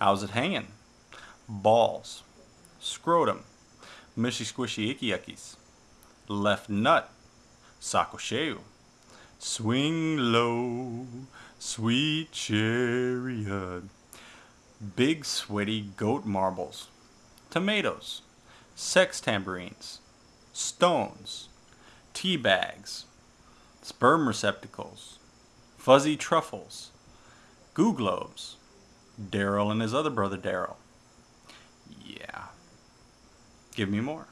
How's it hanging? Balls. Scrotum. Mishy squishy icky yuckies. Left nut. Sakosheu. Swing low. Sweet chariot. Big sweaty goat marbles. Tomatoes. Sex tambourines. Stones. Tea bags. Sperm receptacles. Fuzzy truffles. Goo globes. Daryl and his other brother Daryl. Yeah. Give me more.